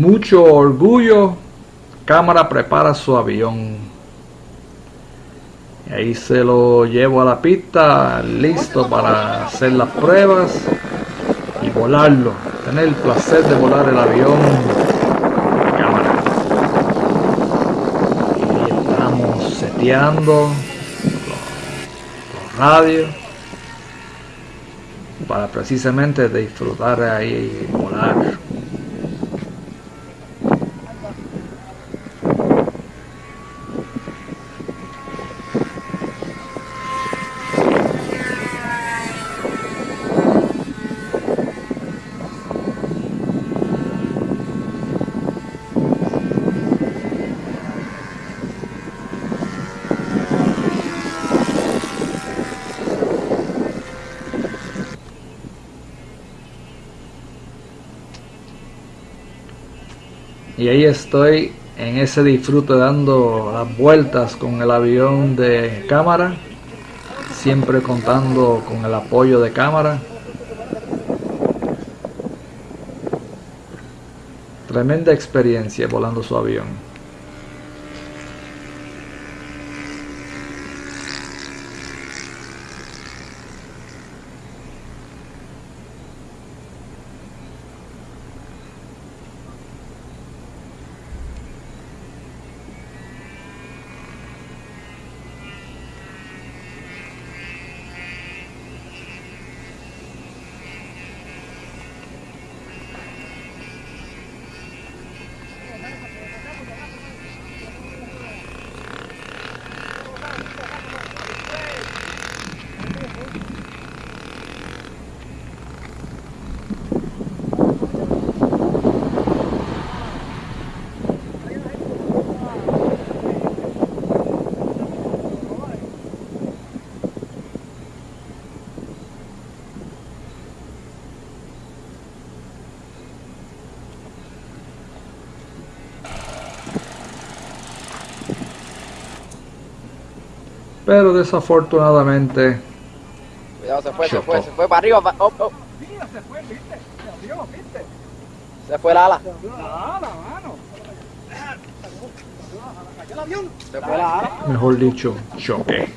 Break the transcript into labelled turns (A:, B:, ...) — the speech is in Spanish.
A: Mucho orgullo, cámara prepara su avión. Ahí se lo llevo a la pista, listo para hacer las pruebas y volarlo. Tener el placer de volar el avión cámara. Y estamos seteando los, los radios para precisamente disfrutar ahí y volar. Y ahí estoy en ese disfrute dando las vueltas con el avión de cámara siempre contando con el apoyo de cámara. Tremenda experiencia volando su avión pero desafortunadamente
B: Cuidado, se fue, se fue, se fue para arriba. pa- oh, oh.
C: Mira, se fue, viste. Se abrió, viste.
B: Se fue la ala.
C: La ala, mano. Cayó el avión.
B: Se fue la ala.
A: mejor dicho choque